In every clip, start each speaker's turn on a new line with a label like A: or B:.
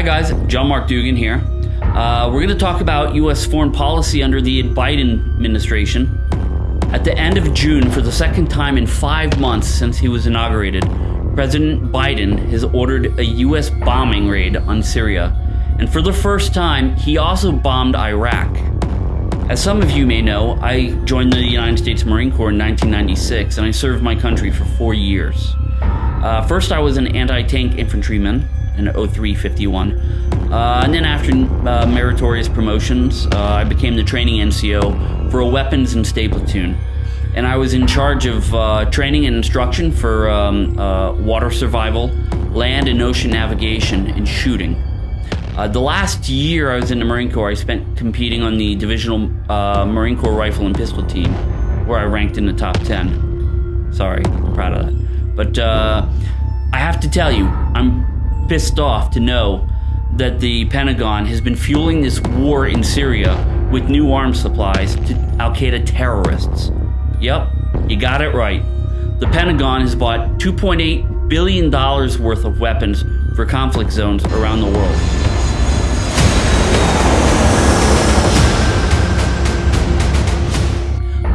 A: John Mark Dugan here. Uh, we're going to talk about U.S. foreign policy under the Biden administration. At the end of June, for the second time in five months since he was inaugurated, President Biden has ordered a U.S. bombing raid on Syria. And for the first time, he also bombed Iraq. As some of you may know, I joined the United States Marine Corps in 1996 and I served my country for four years. Uh, first, I was an anti tank infantryman in 0351. Uh, and then, after uh, meritorious promotions, uh, I became the training NCO for a weapons and stay platoon. And I was in charge of uh, training and instruction for um, uh, water survival, land and ocean navigation, and shooting. The last year I was in the Marine Corps, I spent competing on the Divisional Marine Corps Rifle and Pistol team, where I ranked in the top 10. Sorry, I'm proud of that. But uh, I have to tell you, I'm pissed off to know that the Pentagon has been fueling this war in Syria with new arms supplies to Al Qaeda terrorists. Yep, you got it right. The Pentagon has bought $2.8 billion worth of weapons for conflict zones around the world.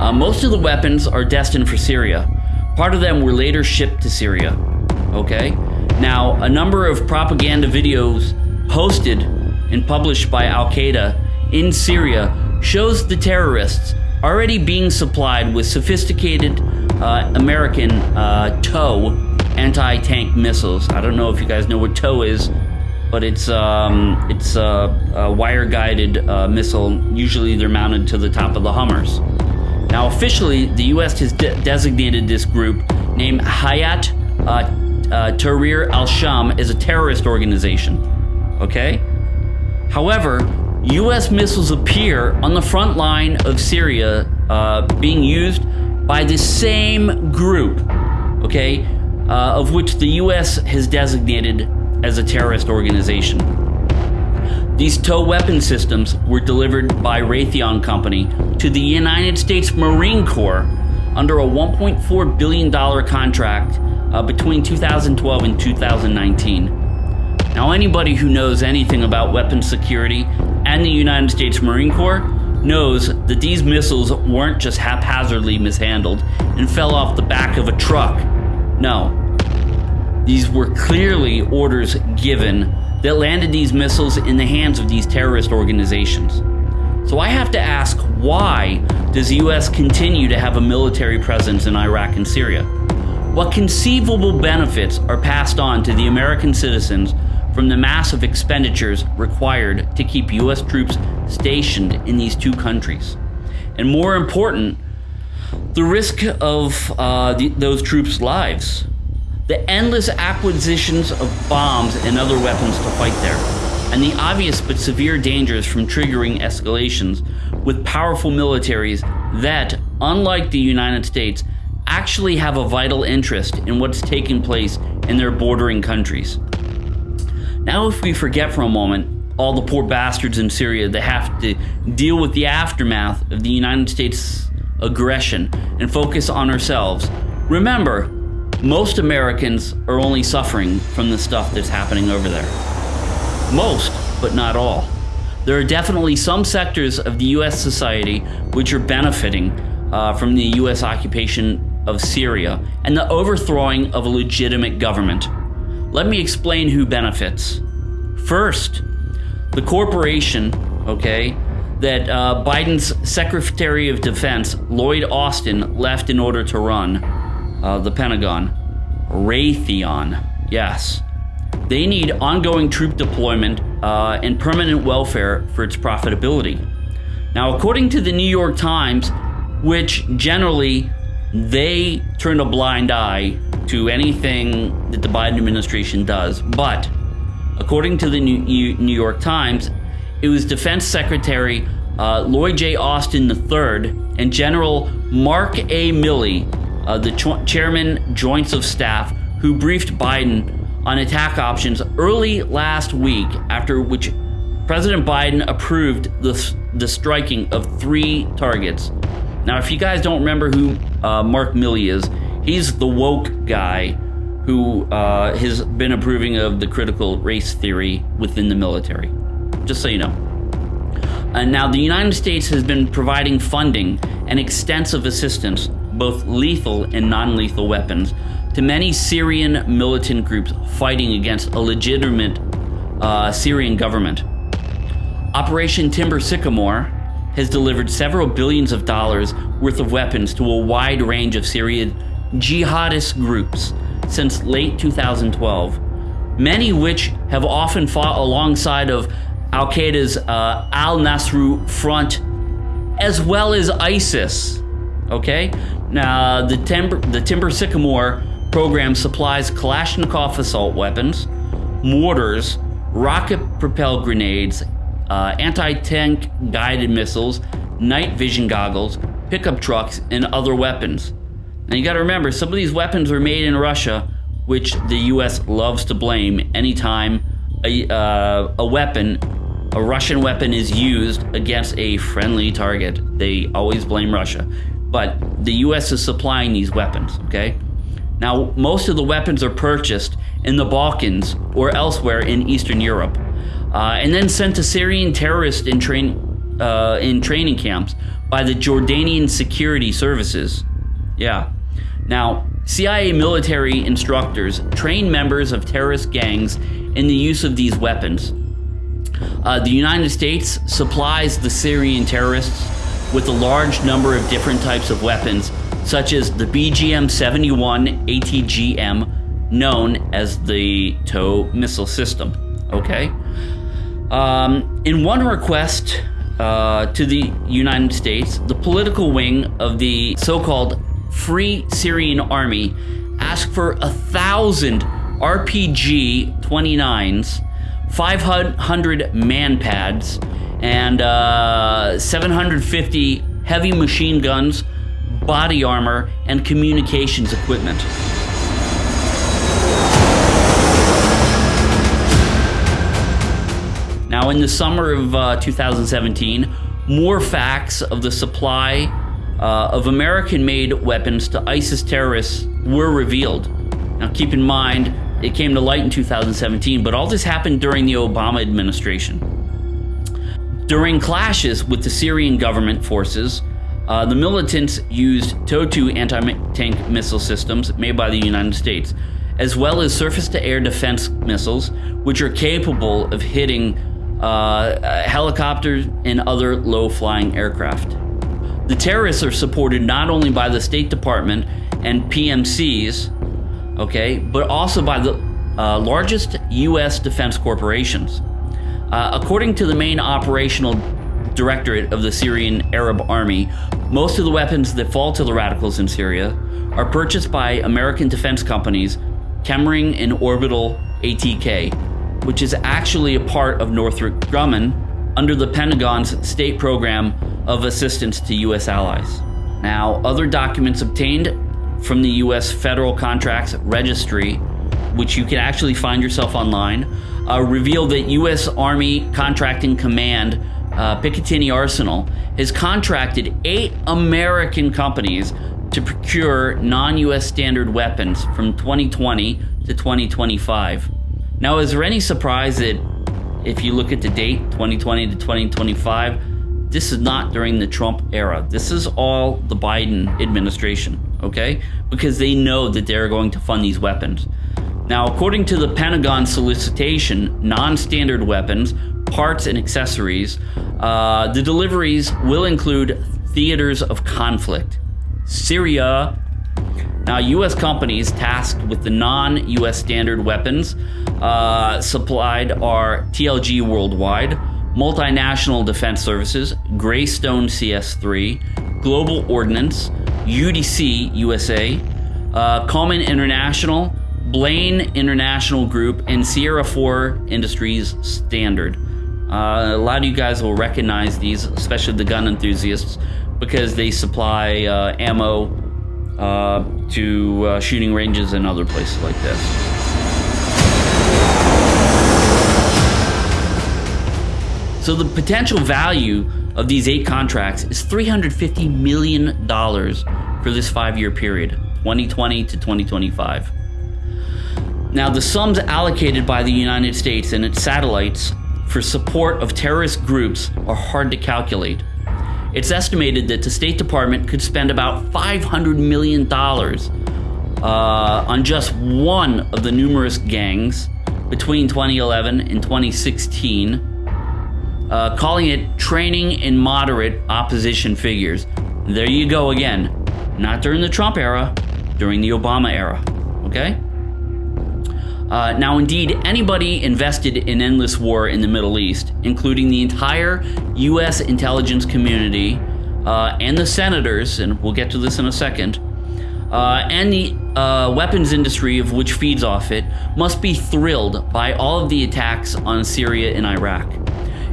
A: Uh, most of the weapons are destined for Syria. Part of them were later shipped to Syria. Okay? Now, a number of propaganda videos posted and published by Al Qaeda in Syria shows the terrorists already being supplied with sophisticated uh, American uh, TOW anti tank missiles. I don't know if you guys know what TOW is, but it's um, it's a, a wire guided uh, missile. Usually, they're mounted to the top of the Hummers. Now, officially, the U.S. has de- designated this group, named Hayat uh, Tahrir al Sham, is a terrorist organization. Okay? However, U.S. missiles appear on the front line of Syria uh, being used by the same group, okay, uh, of which the U.S. has designated as a terrorist organization. These tow weapon systems were delivered by Raytheon Company to the United States Marine Corps under a $1.4 billion contract uh, between 2012 and 2019. Now, anybody who knows anything about weapons security and the United States Marine Corps knows that these missiles weren't just haphazardly mishandled and fell off the back of a truck. No. These were clearly orders given that landed these missiles in the hands of these terrorist organizations. So I have to ask why does the US continue to have a military presence in Iraq and Syria? What conceivable benefits are passed on to the American citizens from the massive expenditures required to keep US troops stationed in these two countries? And more important, the risk of uh, the, those troops' lives the endless acquisitions of bombs and other weapons to fight there, and the obvious but severe dangers from triggering escalations with powerful militaries that, unlike the United States, actually have a vital interest in what's taking place in their bordering countries. Now, if we forget for a moment all the poor bastards in Syria that have to deal with the aftermath of the United States aggression and focus on ourselves, remember most Americans are only suffering from the stuff that's happening over there. Most, but not all. There are definitely some sectors of the US society which are benefiting uh, from the US occupation of Syria and the overthrowing of a legitimate government. Let me explain who benefits. First, the corporation, okay, that uh, Biden's Secretary of Defense, Lloyd Austin, left in order to run uh, the Pentagon. Raytheon, yes. They need ongoing troop deployment uh, and permanent welfare for its profitability. Now, according to the New York Times, which generally they turn a blind eye to anything that the Biden administration does, but according to the New York Times, it was Defense Secretary uh, Lloyd J. Austin III and General Mark A. Milley uh, the ch- chairman joints of staff, who briefed Biden on attack options early last week, after which President Biden approved the, the striking of three targets. Now, if you guys don't remember who uh, Mark Milley is, he's the woke guy who uh, has been approving of the critical race theory within the military. Just so you know. And now, the United States has been providing funding and extensive assistance, both lethal and non lethal weapons, to many Syrian militant groups fighting against a legitimate uh, Syrian government. Operation Timber Sycamore has delivered several billions of dollars worth of weapons to a wide range of Syrian jihadist groups since late 2012, many which have often fought alongside of Al Qaeda's uh, Al Nusra Front as well as ISIS. Okay? Now, the Timber, the Timber Sycamore program supplies Kalashnikov assault weapons, mortars, rocket propelled grenades, uh, anti tank guided missiles, night vision goggles, pickup trucks, and other weapons. Now you gotta remember, some of these weapons were made in Russia, which the US loves to blame anytime a, uh, a weapon, a Russian weapon, is used against a friendly target. They always blame Russia. But the US is supplying these weapons, okay? Now, most of the weapons are purchased in the Balkans or elsewhere in Eastern Europe uh, and then sent to Syrian terrorists in, train, uh, in training camps by the Jordanian security services. Yeah. Now, CIA military instructors train members of terrorist gangs in the use of these weapons. Uh, the United States supplies the Syrian terrorists with a large number of different types of weapons, such as the BGM 71 ATGM, known as the TOW missile system. Okay? Um, in one request uh, to the United States, the political wing of the so called Free Syrian Army asked for a thousand RPG 29s, 500 manpads, and uh, 750 heavy machine guns, body armor, and communications equipment. Now, in the summer of uh, 2017, more facts of the supply uh, of American made weapons to ISIS terrorists were revealed. Now, keep in mind, it came to light in 2017, but all this happened during the Obama administration. During clashes with the Syrian government forces, uh, the militants used TOW-2 anti-tank missile systems made by the United States, as well as surface-to-air defense missiles, which are capable of hitting uh, helicopters, and other low flying aircraft. The terrorists are supported not only by the State Department and PMCs, okay, but also by the uh, largest U.S. defense corporations. Uh, according to the main operational directorate of the Syrian Arab Army, most of the weapons that fall to the radicals in Syria are purchased by American defense companies Chemring and Orbital ATK, which is actually a part of Northrop Grumman under the Pentagon's state program of assistance to U.S. allies. Now, other documents obtained from the U.S. Federal Contracts Registry, which you can actually find yourself online, uh, reveal that U.S. Army Contracting Command uh, Picatinny Arsenal has contracted eight American companies to procure non US standard weapons from 2020 to 2025. Now, is there any surprise that if you look at the date, 2020 to 2025, this is not during the Trump era. This is all the Biden administration, okay? Because they know that they're going to fund these weapons. Now, according to the Pentagon solicitation, non standard weapons, parts, and accessories, uh, the deliveries will include theaters of conflict, Syria, now, U.S. companies tasked with the non U.S. standard weapons uh, supplied are TLG Worldwide, Multinational Defense Services, Greystone CS3, Global Ordnance, UDC USA, uh, Common International, Blane International Group, and Sierra 4 Industries Standard. Uh, a lot of you guys will recognize these, especially the gun enthusiasts, because they supply uh, ammo uh, to uh, shooting ranges and other places like this. So the potential value of these eight contracts is $350 million for this five year period, 2020 to 2025. Now, the sums allocated by the United States and its satellites for support of terrorist groups are hard to calculate. It's estimated that the State Department could spend about $500 million uh, on just one of the numerous gangs between 2011 and 2016, uh, calling it training in moderate opposition figures. There you go again. Not during the Trump era, during the Obama era. Okay? Uh, now, indeed, anybody invested in endless war in the Middle East, including the entire U.S. intelligence community uh, and the senators, and we'll get to this in a second, uh, and the uh, weapons industry of which feeds off it, must be thrilled by all of the attacks on Syria and Iraq.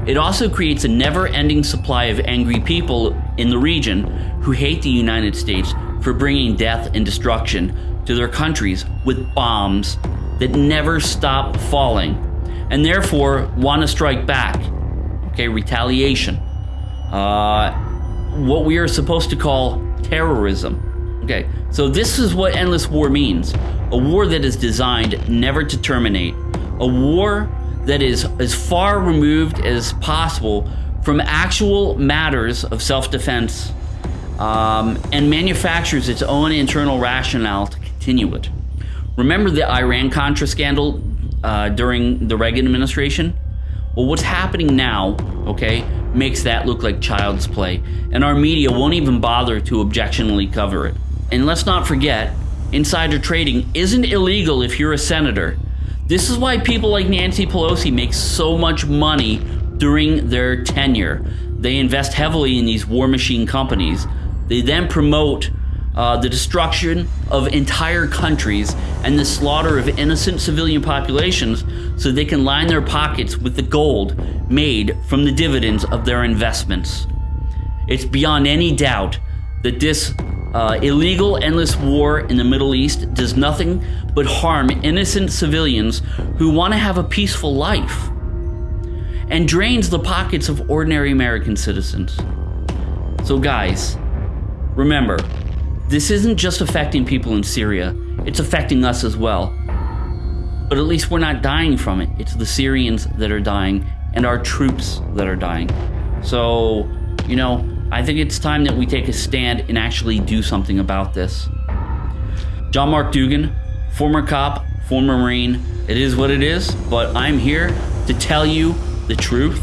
A: It also creates a never ending supply of angry people in the region who hate the United States for bringing death and destruction to their countries with bombs that never stop falling and therefore want to strike back. Okay, retaliation. Uh, what we are supposed to call terrorism. Okay, so this is what endless war means a war that is designed never to terminate, a war that is as far removed as possible from actual matters of self defense um, and manufactures its own internal rationale to continue it. Remember the Iran Contra scandal uh, during the Reagan administration? Well, what's happening now, okay, makes that look like child's play, and our media won't even bother to objectionably cover it. And let's not forget, insider trading isn't illegal if you're a senator. This is why people like Nancy Pelosi make so much money during their tenure. They invest heavily in these war machine companies. They then promote uh, the destruction of entire countries and the slaughter of innocent civilian populations so they can line their pockets with the gold made from the dividends of their investments. It's beyond any doubt that this uh, illegal endless war in the Middle East does nothing but harm innocent civilians who want to have a peaceful life and drains the pockets of ordinary American citizens. So, guys, remember, this isn't just affecting people in Syria, it's affecting us as well. But at least we're not dying from it. It's the Syrians that are dying and our troops that are dying. So, you know, I think it's time that we take a stand and actually do something about this. John Mark Dugan, former cop, former Marine. It is what it is, but I'm here to tell you the truth,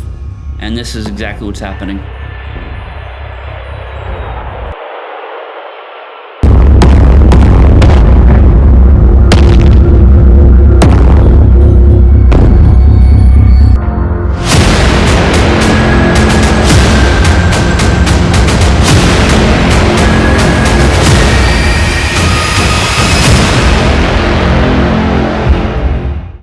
A: and this is exactly what's happening.